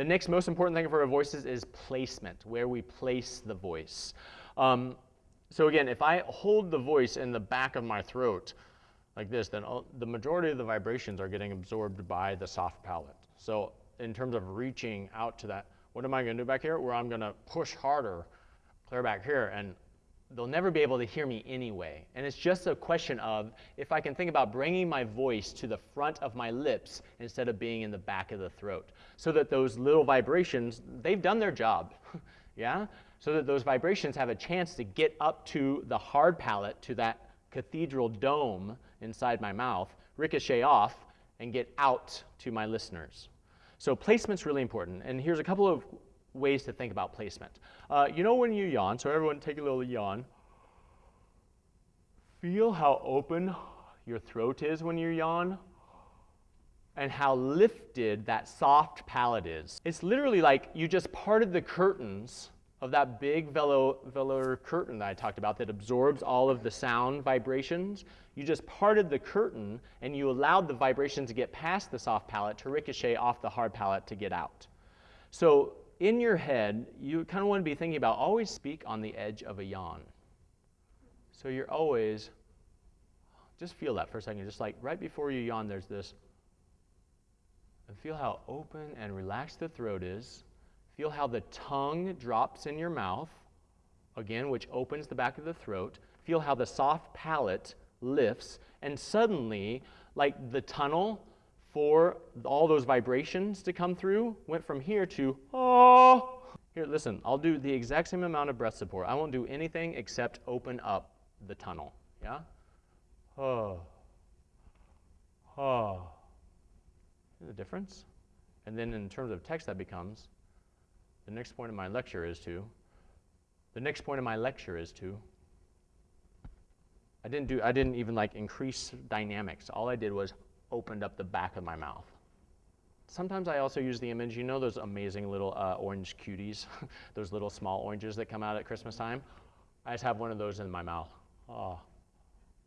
The next most important thing for our voices is placement, where we place the voice. Um, so again, if I hold the voice in the back of my throat like this, then all, the majority of the vibrations are getting absorbed by the soft palate. So in terms of reaching out to that, what am I going to do back here? Where I'm going to push harder, clear back here, and they'll never be able to hear me anyway. And it's just a question of if I can think about bringing my voice to the front of my lips instead of being in the back of the throat, so that those little vibrations, they've done their job, yeah? So that those vibrations have a chance to get up to the hard palate, to that cathedral dome inside my mouth, ricochet off, and get out to my listeners. So placement's really important. And here's a couple of ways to think about placement. Uh, you know when you yawn, so everyone take a little yawn. Feel how open your throat is when you yawn and how lifted that soft palate is. It's literally like you just parted the curtains of that big velo velour curtain that I talked about that absorbs all of the sound vibrations. You just parted the curtain and you allowed the vibration to get past the soft palate to ricochet off the hard palate to get out. So in your head, you kind of want to be thinking about always speak on the edge of a yawn. So you're always, just feel that for a second, just like right before you yawn, there's this, and feel how open and relaxed the throat is. Feel how the tongue drops in your mouth, again, which opens the back of the throat. Feel how the soft palate lifts, and suddenly, like the tunnel for all those vibrations to come through, went from here to, oh. Here, listen, I'll do the exact same amount of breath support. I won't do anything except open up the tunnel. Yeah? Oh. Oh. The difference? And then in terms of text, that becomes the next point of my lecture is to, the next point of my lecture is to, I didn't do, I didn't even like increase dynamics. All I did was opened up the back of my mouth. Sometimes I also use the image, you know those amazing little uh, orange cuties, those little small oranges that come out at Christmas time? I just have one of those in my mouth. Oh,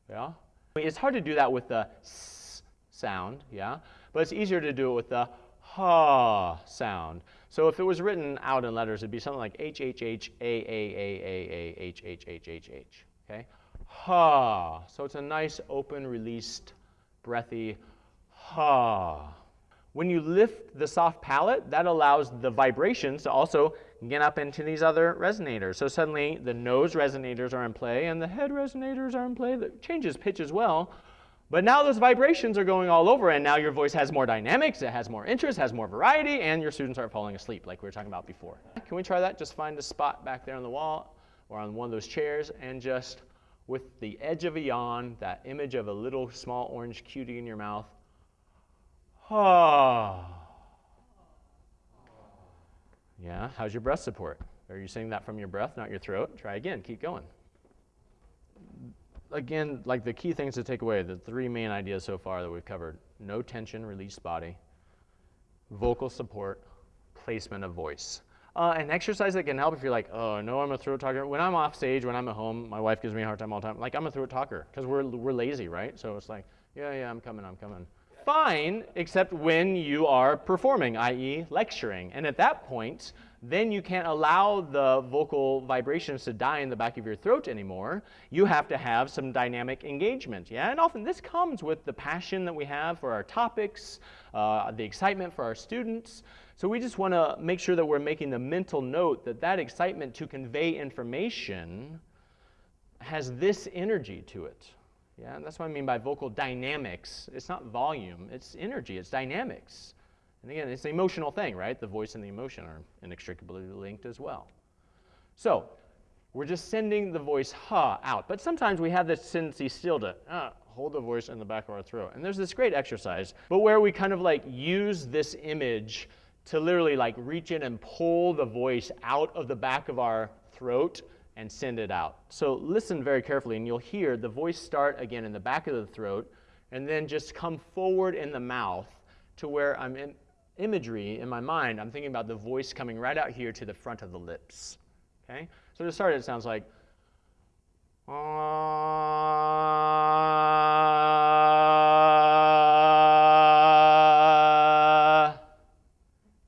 yeah? It's hard to do that with the s sound, yeah? But it's easier to do it with the ha sound. So if it was written out in letters, it'd be something like H, H, H, A, A, A, A, A, H, H, H, H, H, okay? Ha. So it's a nice, open, released, breathy ha. When you lift the soft palate, that allows the vibrations to also get up into these other resonators. So suddenly the nose resonators are in play and the head resonators are in play. That changes pitch as well. But now those vibrations are going all over and now your voice has more dynamics, it has more interest, has more variety, and your students aren't falling asleep like we were talking about before. Can we try that? Just find a spot back there on the wall or on one of those chairs and just with the edge of a yawn, that image of a little small orange cutie in your mouth, Ah. Yeah, how's your breath support? Are you saying that from your breath, not your throat? Try again, keep going. Again, like the key things to take away, the three main ideas so far that we've covered no tension, released body, vocal support, placement of voice. Uh, an exercise that can help if you're like, oh, no, I'm a throat talker. When I'm off stage, when I'm at home, my wife gives me a hard time all the time. Like, I'm a throat talker because we're, we're lazy, right? So it's like, yeah, yeah, I'm coming, I'm coming fine, except when you are performing, i.e. lecturing. And at that point, then you can't allow the vocal vibrations to die in the back of your throat anymore. You have to have some dynamic engagement, yeah? And often this comes with the passion that we have for our topics, uh, the excitement for our students. So we just want to make sure that we're making the mental note that that excitement to convey information has this energy to it. Yeah, that's what I mean by vocal dynamics. It's not volume, it's energy, it's dynamics. And again, it's an emotional thing, right? The voice and the emotion are inextricably linked as well. So, we're just sending the voice ha out. But sometimes we have this tendency still to uh, hold the voice in the back of our throat. And there's this great exercise, but where we kind of like use this image to literally like reach in and pull the voice out of the back of our throat and send it out. So listen very carefully, and you'll hear the voice start again in the back of the throat, and then just come forward in the mouth to where I'm in imagery in my mind. I'm thinking about the voice coming right out here to the front of the lips. Okay? So to start, it sounds like. Ah.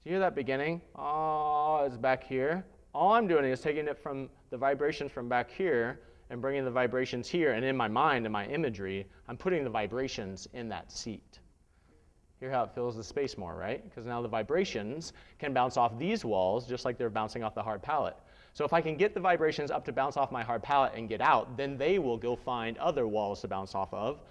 Do you hear that beginning? Ah, oh, it's back here. All I'm doing is taking it from the vibrations from back here and bringing the vibrations here. And in my mind, in my imagery, I'm putting the vibrations in that seat. Hear how it fills the space more, right? Because now the vibrations can bounce off these walls just like they're bouncing off the hard palate. So if I can get the vibrations up to bounce off my hard palate and get out, then they will go find other walls to bounce off of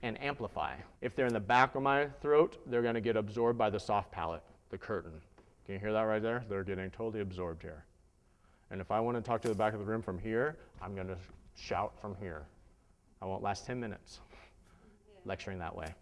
and amplify. If they're in the back of my throat, they're going to get absorbed by the soft palate, the curtain. Can you hear that right there? They're getting totally absorbed here. And if I want to talk to the back of the room from here, I'm going to shout from here. I won't last 10 minutes lecturing that way.